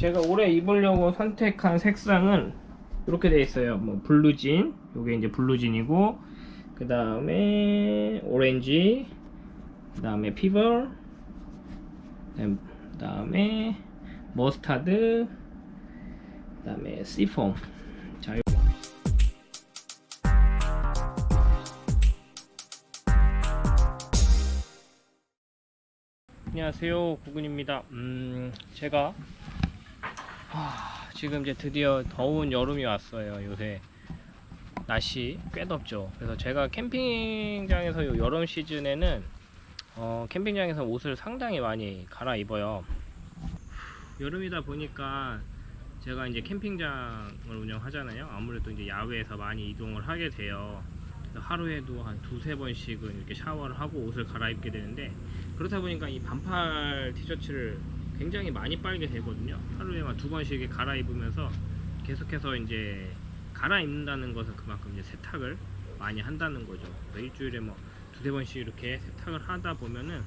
제가 올해 입으려고 선택한 색상은 이렇게 돼 있어요. 뭐 블루진, 요게 이제 블루진이고 그 다음에 오렌지, 그 다음에 pepper, 그 다음에 머스타드, 그 다음에 시폰. 자, 요- 안녕하세요 구근입니다 음 제가 하, 지금 이제 드디어 더운 여름이 왔어요 요새. 날씨 꽤 덥죠. 그래서 제가 캠핑장에서 요 여름 시즌에는 어, 캠핑장에서 옷을 상당히 많이 갈아입어요. 여름이다 보니까 제가 이제 캠핑장을 운영하잖아요. 아무래도 이제 야외에서 많이 이동을 하게 돼요. 하루에도 한 두세 번씩은 이렇게 샤워를 하고 옷을 갈아입게 되는데 그렇다 보니까 이 반팔 티셔츠를 굉장히 많이 빨게 되거든요. 하루에만 두 번씩 갈아입으면서 계속해서 이제 갈아입는다는 것은 그만큼 이제 세탁을 많이 한다는 거죠. 일주일에 뭐 두세 번씩 이렇게 세탁을 하다 보면은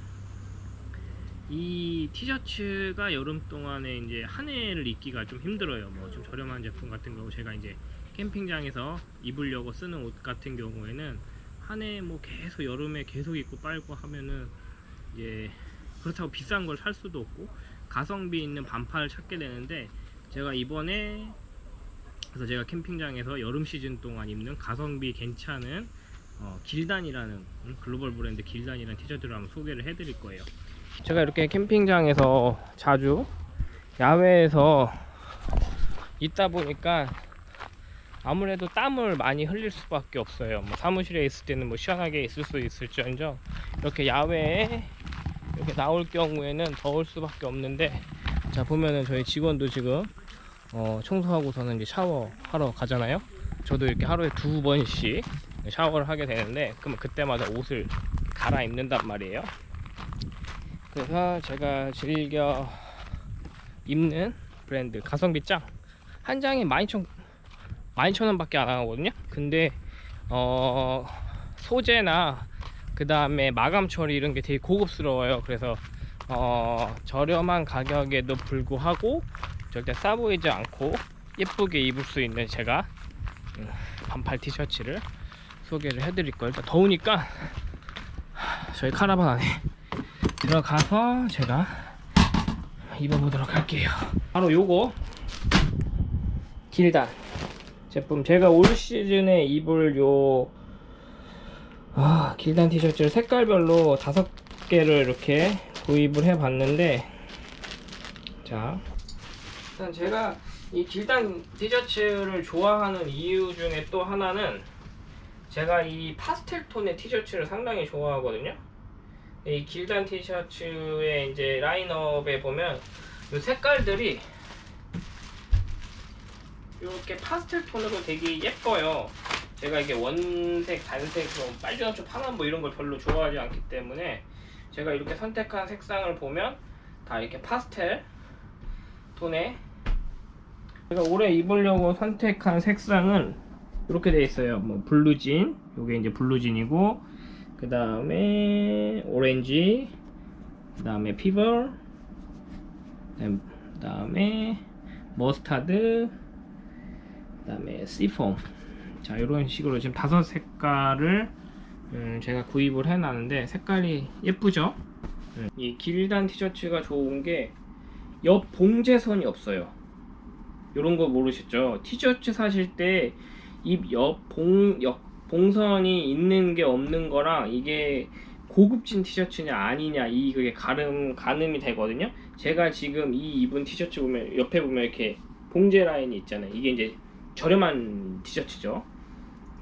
이 티셔츠가 여름 동안에 이제 한 해를 입기가 좀 힘들어요. 뭐 좀 저렴한 제품 같은 경우 제가 이제 캠핑장에서 입으려고 쓰는 옷 같은 경우에는 한 해 뭐 계속 여름에 계속 입고 빨고 하면은 이제 그렇다고 비싼 걸 살 수도 없고 가성비 있는 반팔을 찾게 되는데 제가 이번에 그래서 제가 캠핑장에서 여름 시즌 동안 입는 가성비 괜찮은 어, 길단이라는 음, 글로벌 브랜드 길단이라는 티셔츠를 한번 소개를 해드릴 거예요. 제가 이렇게 캠핑장에서 자주 야외에서 있다 보니까 아무래도 땀을 많이 흘릴 수밖에 없어요. 뭐 사무실에 있을 때는 뭐 시원하게 있을 수 있을지언정 이렇게 야외에 이렇게 나올 경우에는 더울 수밖에 없는데 자 보면은 저희 직원도 지금 어, 청소하고서는 이제 샤워하러 가잖아요. 저도 이렇게 하루에 두 번씩 샤워를 하게 되는데 그러면 그때마다 옷을 갈아입는단 말이에요. 그래서 제가 즐겨 입는 브랜드 가성비 짱한 장에 12,000 12,000원 밖에 안 하거든요 근데 어 소재나 그 다음에 마감 처리 이런 게 되게 고급스러워요. 그래서 어 저렴한 가격에도 불구하고 절대 싸 보이지 않고 예쁘게 입을 수 있는 제가 음, 반팔 티셔츠를 소개를 해드릴 거예요. 일단 더우니까 하, 저희 카라반 안에 들어가서 제가 입어보도록 할게요. 바로 요거 길단 제품. 제가 올 시즌에 입을 요 아, 길단 티셔츠를 색깔별로 다섯 개를 이렇게 구입을 해 봤는데 자 일단 제가 이 길단 티셔츠를 좋아하는 이유 중에 또 하나는 제가 이 파스텔 톤의 티셔츠를 상당히 좋아하거든요 이 길단 티셔츠의 이제 라인업에 보면 이 색깔들이 이렇게 파스텔 톤으로 되게 예뻐요. 제가 이게 원색, 단색, 뭐 빨주노초, 파란 뭐 이런 걸 별로 좋아하지 않기 때문에 제가 이렇게 선택한 색상을 보면 다 이렇게 파스텔 톤에 제가 올해 입으려고 선택한 색상은 이렇게 돼 있어요. 뭐 블루진, 요게 이제 블루진이고 그 다음에 오렌지, 그 다음에 pepper, 그 다음에 머스타드, 그 다음에 시폰 자 이런 식으로 지금 다섯 색깔을 음, 제가 구입을 해놨는데 색깔이 예쁘죠? 음, 이 Gildan 티셔츠가 좋은 게 옆 봉제선이 없어요. 이런 거 모르셨죠? 티셔츠 사실 때 입 옆 봉 옆 봉선이 있는 게 없는 거랑 이게 고급진 티셔츠냐 아니냐 이 그게 가름 가늠이 되거든요. 제가 지금 이 입은 티셔츠 보면 옆에 보면 이렇게 봉제 라인이 있잖아요. 이게 이제 저렴한 티셔츠죠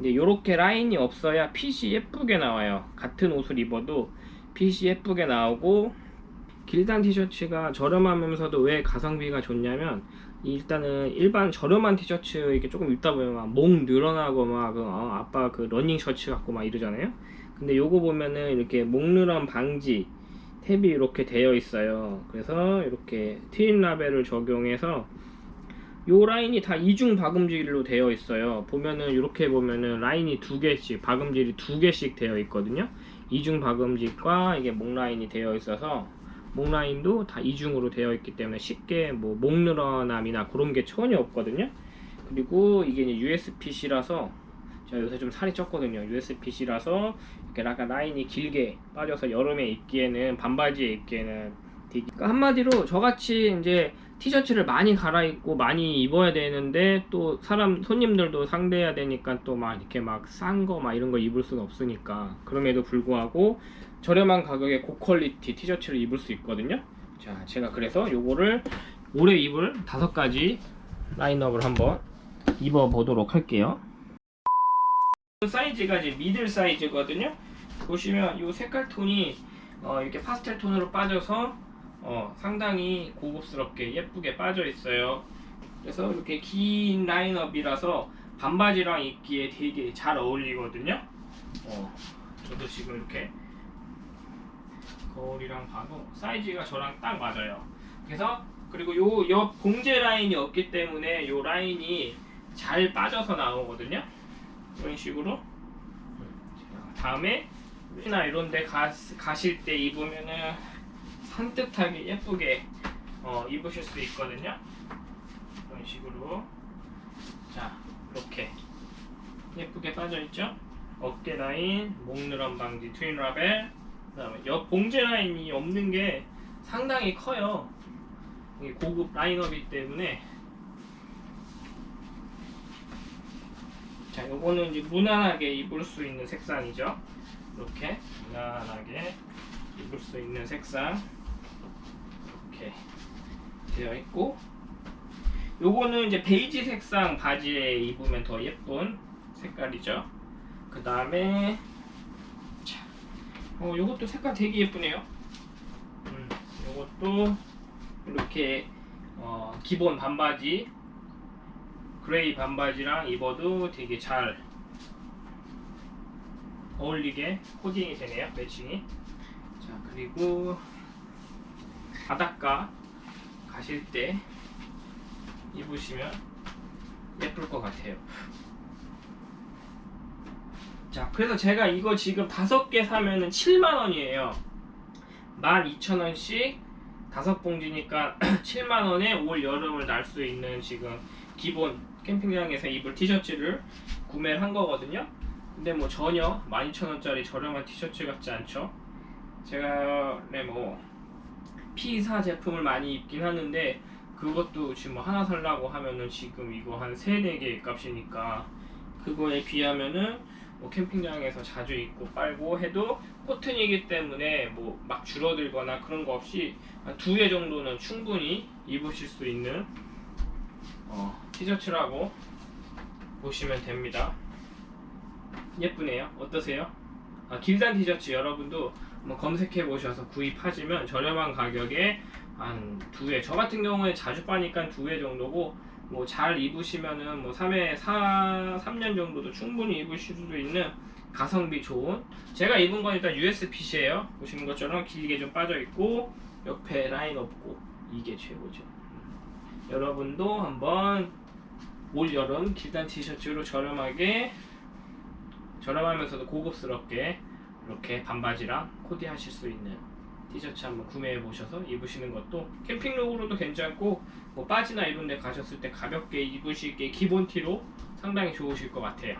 근데 이렇게 라인이 없어야 핏이 예쁘게 나와요. 같은 옷을 입어도 핏이 예쁘게 나오고 Gildan 티셔츠가 저렴하면서도 왜 가성비가 좋냐면 일단은 일반 저렴한 티셔츠 이렇게 조금 입다 보면 막 목 늘어나고 막 그, 어, 아빠 그 러닝 셔츠 같고 막 이러잖아요. 근데 요거 보면은 이렇게 목 늘어남 방지 탭이 이렇게 되어 있어요. 그래서 이렇게 twin needle을 적용해서 요 라인이 다 이중 박음질로 되어 있어요 보면은 이렇게 보면은 라인이 두 개씩 박음질이 두 개씩 되어 있거든요 이중 박음질과 이게 목 라인이 되어 있어서 목 라인도 다 이중으로 되어 있기 때문에 쉽게 뭐 목 늘어남이나 그런 게 전혀 없거든요. 그리고 이게 이제 USB-C라서 제가 요새 좀 살이 쪘거든요. USB-C라서 이렇게 약간 라인이 길게 빠져서 여름에 입기에는 반바지에 입기에는 그러니까 한마디로 저같이 이제 티셔츠를 많이 갈아입고 많이 입어야 되는데 또 사람 손님들도 상대해야 되니까 또 막 이렇게 막 싼 거 막 이런 거 입을 수는 없으니까 그럼에도 불구하고 저렴한 가격에 고퀄리티 티셔츠를 입을 수 있거든요. 자, 제가 그래서 요거를 올해 입을 다섯 가지 라인업을 한번 입어 보도록 할게요. 사이즈가 이제 미들 사이즈거든요. 보시면 이 색깔 톤이 어, 이렇게 파스텔 톤으로 빠져서 어, 상당히 고급스럽게 예쁘게 빠져 있어요. 그래서 이렇게 긴 라인업이라서 반바지랑 입기에 되게 잘 어울리거든요. 어, 저도 지금 이렇게 거울이랑 봐도 사이즈가 저랑 딱 맞아요. 그래서 그리고 요 옆 봉제 라인이 없기 때문에 요 라인이 잘 빠져서 나오거든요. 이런 식으로. 다음에 나 이런 데 가, 가실 때 입으면은 산뜻하게 예쁘게 어, 입으실 수 있거든요. 이런 식으로. 자, 이렇게 예쁘게 빠져있죠? 어깨 라인, 목 늘어 방지 트윈 라벨, 그 다음에 옆 봉제 라인이 없는 게 상당히 커요. 고급 라인업이기 때문에 자, 요거는 이제 무난하게 입을 수 있는 색상이죠. 이렇게 무난하게 입을 수 있는 색상 이렇게 되어 있고 요거는 이제 베이지 색상 바지에 입으면 더 예쁜 색깔이죠. 그 다음에 어 요것도 색깔 되게 예쁘네요. 음, 요것도 이렇게 어, 기본 반바지 그레이 반바지랑 입어도 되게 잘 어울리게 코디가 되네요 matching이 자 그리고 바닷가 가실 때 입으시면 예쁠 것 같아요. 자 그래서 제가 이거 지금 다섯 개 사면은 7만원이에요. 12,000원씩 다섯 봉지니까 7만원에 올 여름을 날 수 있는 지금 기본 캠핑장에서 입을 티셔츠를 구매를 한 거거든요. 근데 뭐 전혀 12,000원짜리 저렴한 티셔츠 같지 않죠? 제가 네뭐 P사 제품을 많이 입긴 하는데 그것도 지금 뭐 하나 살라고 하면은 지금 이거 한 3, 4개 값이니까 그거에 비하면은 뭐 캠핑장에서 자주 입고 빨고 해도 코튼이기 때문에 뭐 막 줄어들거나 그런 거 없이 한 두 개 정도는 충분히 입으실 수 있는 어, 티셔츠라고 보시면 됩니다. 예쁘네요. 어떠세요? 아, 길단 티셔츠 여러분도 한번 검색해 보셔서 구입하시면 저렴한 가격에 한두 개. 저 같은 경우에 자주 빠니까 두개 정도고 뭐 잘 입으시면은 뭐 3회 4 3년 정도도 충분히 입으실 수도 있는 가성비 좋은 제가 입은 건 일단 USPC예요. 보시는 것처럼 길게 좀 빠져 있고 옆에 라인 없고 이게 최고죠. 여러분도 한번 올 여름 길단 티셔츠로 저렴하게 저렴하면서도 고급스럽게 이렇게 반바지랑 코디 하실 수 있는 티셔츠 한번 구매해 보셔서 입으시는 것도 캠핑룩으로도 괜찮고 뭐 바지나 이런 데 가셨을 때 가볍게 입으시기에 기본 티로 상당히 좋으실 것 같아요.